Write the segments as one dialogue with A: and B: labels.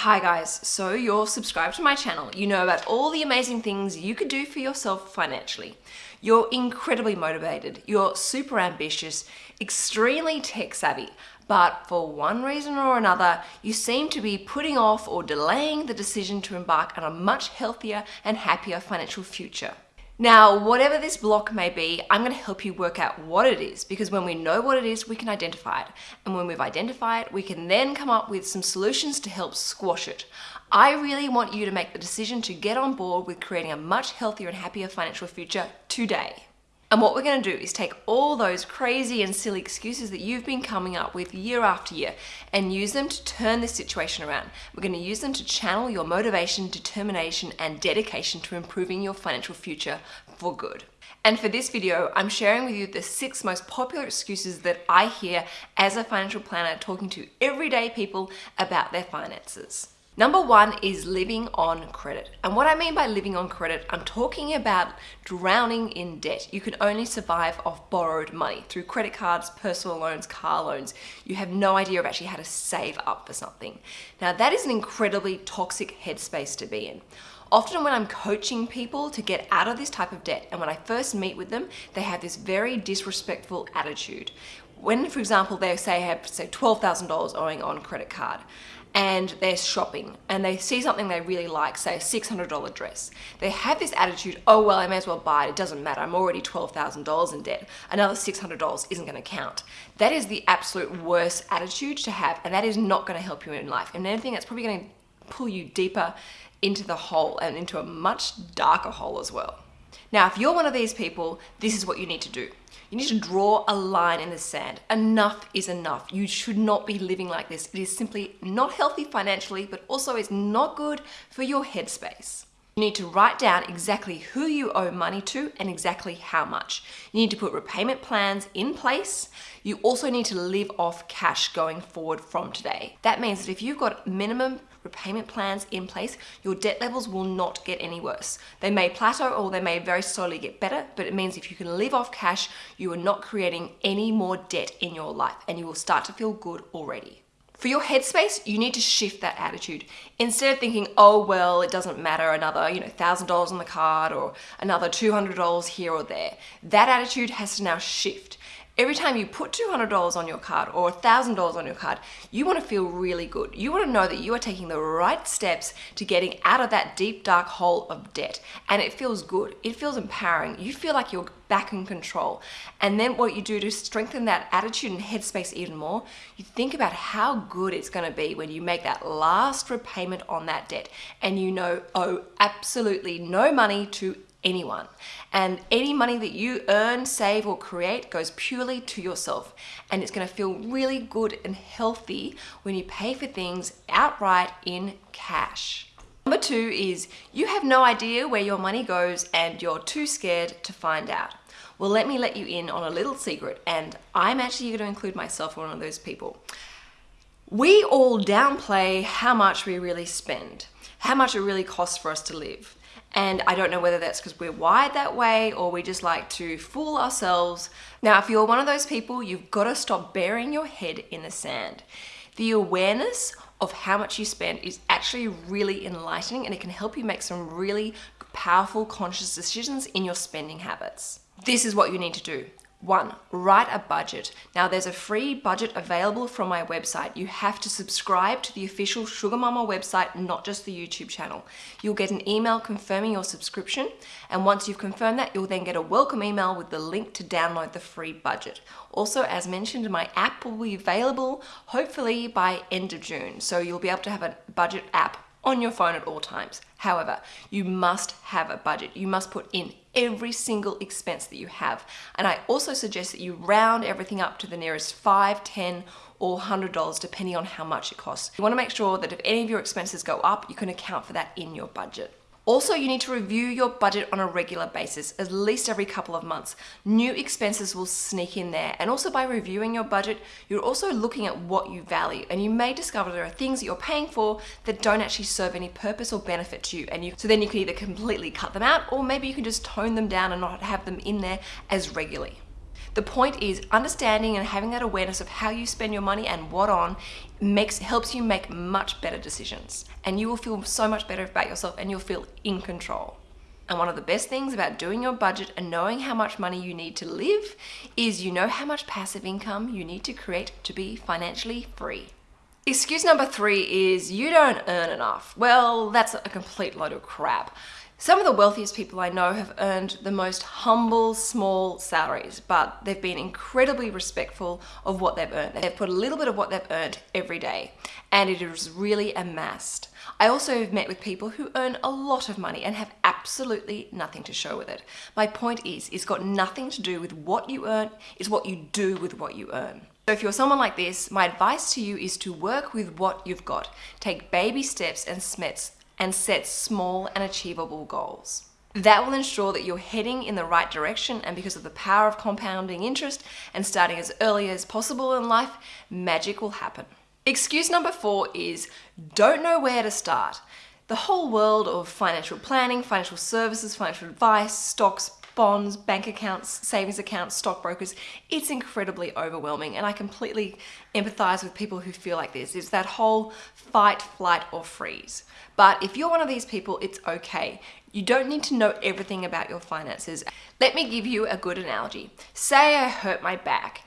A: Hi guys, so you're subscribed to my channel. You know about all the amazing things you could do for yourself financially. You're incredibly motivated, you're super ambitious, extremely tech savvy, but for one reason or another, you seem to be putting off or delaying the decision to embark on a much healthier and happier financial future. Now, whatever this block may be, I'm going to help you work out what it is because when we know what it is, we can identify it. And when we've identified it, we can then come up with some solutions to help squash it. I really want you to make the decision to get on board with creating a much healthier and happier financial future today. And what we're going to do is take all those crazy and silly excuses that you've been coming up with year after year and use them to turn this situation around. We're going to use them to channel your motivation, determination, and dedication to improving your financial future for good. And for this video, I'm sharing with you the six most popular excuses that I hear as a financial planner talking to everyday people about their finances. Number one is living on credit. And what I mean by living on credit, I'm talking about drowning in debt. You can only survive off borrowed money through credit cards, personal loans, car loans. You have no idea of actually how to save up for something. Now that is an incredibly toxic headspace to be in. Often when I'm coaching people to get out of this type of debt and when I first meet with them, they have this very disrespectful attitude. When, for example, they say have say $12,000 owing on credit card, and they're shopping and they see something they really like, say a $600 dress. They have this attitude, oh well, I may as well buy it, it doesn't matter, I'm already $12,000 in debt. Another $600 isn't gonna count. That is the absolute worst attitude to have and that is not gonna help you in life. And anything that's probably gonna pull you deeper into the hole and into a much darker hole as well. Now, if you're one of these people, this is what you need to do. You need to draw a line in the sand. Enough is enough. You should not be living like this. It is simply not healthy financially, but also is not good for your headspace. You need to write down exactly who you owe money to and exactly how much. You need to put repayment plans in place. You also need to live off cash going forward from today. That means that if you've got minimum repayment plans in place, your debt levels will not get any worse. They may plateau or they may very slowly get better, but it means if you can live off cash, you are not creating any more debt in your life and you will start to feel good already. For your headspace, you need to shift that attitude. Instead of thinking, oh, well, it doesn't matter, another, you know, $1,000 on the card or another $200 here or there. That attitude has to now shift. Every time you put $200 on your card or $1,000 on your card, you want to feel really good. You want to know that you are taking the right steps to getting out of that deep, dark hole of debt. And it feels good. It feels empowering. You feel like you're back in control. And then what you do to strengthen that attitude and headspace even more, you think about how good it's going to be when you make that last repayment on that debt and you know owe absolutely no money to anyone. And any money that you earn, save, or create goes purely to yourself. And it's gonna feel really good and healthy when you pay for things outright in cash. Number two is you have no idea where your money goes and you're too scared to find out. Well, let me let you in on a little secret, and I'm actually going to include myself one of those people. We all downplay how much we really spend, how much it really costs for us to live. And I don't know whether that's because we're wired that way or we just like to fool ourselves. Now, if you're one of those people, you've got to stop burying your head in the sand. The awareness of how much you spend is actually really enlightening and it can help you make some really powerful conscious decisions in your spending habits. This is what you need to do. One, write a budget. Now there's a free budget available from my website. You have to subscribe to the official Sugar Mama website, not just the YouTube channel. You'll get an email confirming your subscription. And once you've confirmed that, you'll then get a welcome email with the link to download the free budget. Also, as mentioned, my app will be available hopefully by end of June. So you'll be able to have a budget app on your phone at all times. However, you must have a budget. You must put in every single expense that you have. And I also suggest that you round everything up to the nearest 5, 10, or $100 depending on how much it costs. You wanna make sure that if any of your expenses go up, you can account for that in your budget. Also, you need to review your budget on a regular basis, at least every couple of months. New expenses will sneak in there. And also by reviewing your budget, you're also looking at what you value. And you may discover there are things that you're paying for that don't actually serve any purpose or benefit to you. And you, so then you can either completely cut them out or maybe you can just tone them down and not have them in there as regularly. The point is understanding and having that awareness of how you spend your money and what on makes helps you make much better decisions and you will feel so much better about yourself and you'll feel in control. And one of the best things about doing your budget and knowing how much money you need to live is you know how much passive income you need to create to be financially free. Excuse number three is you don't earn enough. Well, that's a complete load of crap. Some of the wealthiest people I know have earned the most humble, small salaries, but they've been incredibly respectful of what they've earned. They've put a little bit of what they've earned every day, and it is really amassed. I also have met with people who earn a lot of money and have absolutely nothing to show with it. My point is, it's got nothing to do with what you earn, it's what you do with what you earn. So if you're someone like this, my advice to you is to work with what you've got. Take baby steps and smets and set small and achievable goals. That will ensure that you're heading in the right direction and because of the power of compounding interest and starting as early as possible in life, magic will happen. Excuse number four is don't know where to start. The whole world of financial planning, financial services, financial advice, stocks, bonds, bank accounts, savings accounts, stockbrokers, it's incredibly overwhelming. And I completely empathize with people who feel like this. It's that whole fight, flight, or freeze. But if you're one of these people, it's okay. You don't need to know everything about your finances. Let me give you a good analogy. Say I hurt my back.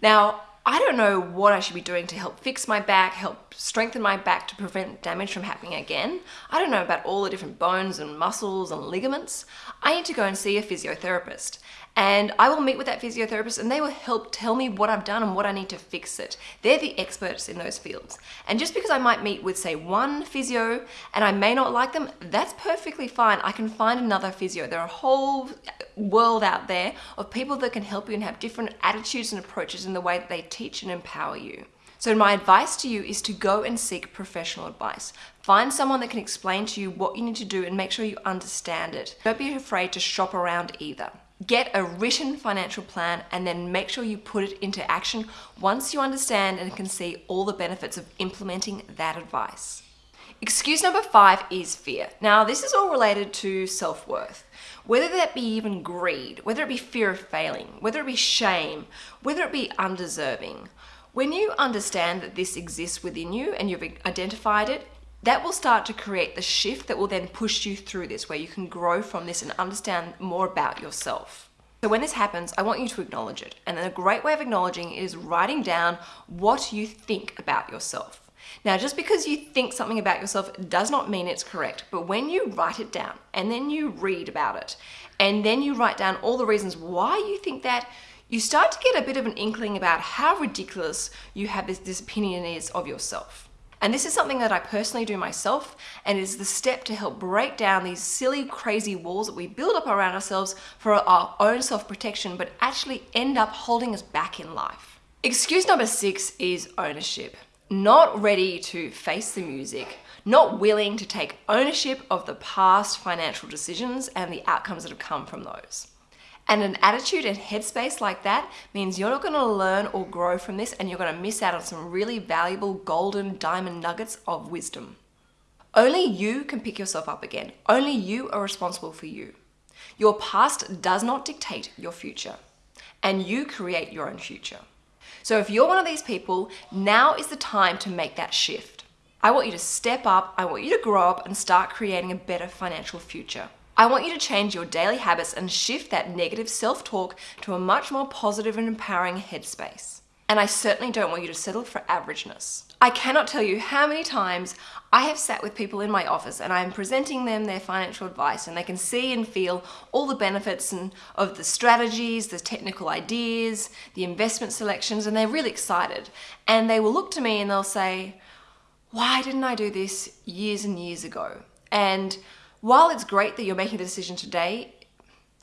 A: Now, I don't know what I should be doing to help fix my back, help strengthen my back to prevent damage from happening again. I don't know about all the different bones and muscles and ligaments. I need to go and see a physiotherapist and I will meet with that physiotherapist and they will help tell me what I've done and what I need to fix it. They're the experts in those fields. And just because I might meet with say one physio and I may not like them, that's perfectly fine. I can find another physio. There are a whole world out there of people that can help you and have different attitudes and approaches in the way that they teach and empower you. So my advice to you is to go and seek professional advice. Find someone that can explain to you what you need to do and make sure you understand it. Don't be afraid to shop around either. Get a written financial plan and then make sure you put it into action once you understand and can see all the benefits of implementing that advice. Excuse number five is fear. Now, this is all related to self-worth. Whether that be even greed, whether it be fear of failing, whether it be shame, whether it be undeserving. When you understand that this exists within you and you've identified it, that will start to create the shift that will then push you through this, where you can grow from this and understand more about yourself. So when this happens, I want you to acknowledge it. And then a great way of acknowledging is writing down what you think about yourself. Now, just because you think something about yourself does not mean it's correct, but when you write it down and then you read about it, and then you write down all the reasons why you think that, you start to get a bit of an inkling about how ridiculous you have this, this opinion is of yourself. And this is something that I personally do myself and is the step to help break down these silly, crazy walls that we build up around ourselves for our own self-protection, but actually end up holding us back in life. Excuse number six is ownership. Not ready to face the music, not willing to take ownership of the past financial decisions and the outcomes that have come from those. And an attitude and headspace like that means you're not going to learn or grow from this and you're going to miss out on some really valuable golden diamond nuggets of wisdom. Only you can pick yourself up again. Only you are responsible for you. Your past does not dictate your future and you create your own future. So if you're one of these people, now is the time to make that shift. I want you to step up, I want you to grow up and start creating a better financial future. I want you to change your daily habits and shift that negative self-talk to a much more positive and empowering headspace. And I certainly don't want you to settle for averageness. I cannot tell you how many times I have sat with people in my office and I'm presenting them their financial advice and they can see and feel all the benefits and of the strategies, the technical ideas, the investment selections, and they're really excited. And they will look to me and they'll say, why didn't I do this years and years ago? And while it's great that you're making the decision today,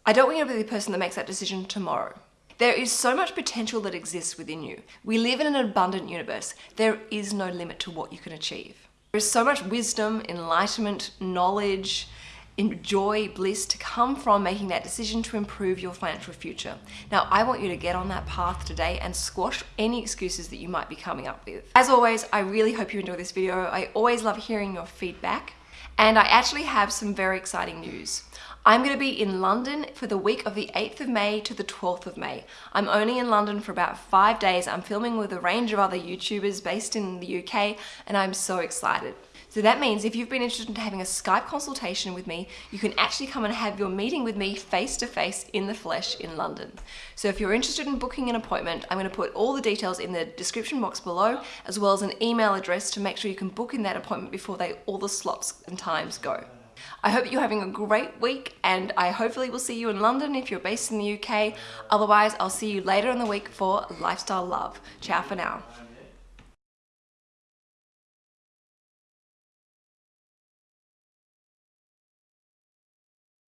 A: I don't want you to be the person that makes that decision tomorrow. There is so much potential that exists within you. We live in an abundant universe. There is no limit to what you can achieve. There is so much wisdom, enlightenment, knowledge, joy, bliss to come from making that decision to improve your financial future. Now, I want you to get on that path today and squash any excuses that you might be coming up with. As always, I really hope you enjoy this video. I always love hearing your feedback And I actually have some very exciting news. I'm going to be in London for the week of the 8th of May to the 12th of May. I'm only in London for about five days. I'm filming with a range of other YouTubers based in the UK and I'm so excited. So that means if you've been interested in having a Skype consultation with me, you can actually come and have your meeting with me face to face in the flesh in London. So if you're interested in booking an appointment, I'm going to put all the details in the description box below, as well as an email address to make sure you can book in that appointment before they all the slots and times go. I hope you're having a great week and I hopefully will see you in London if you're based in the UK. Otherwise, I'll see you later in the week for Lifestyle Love. Ciao for now.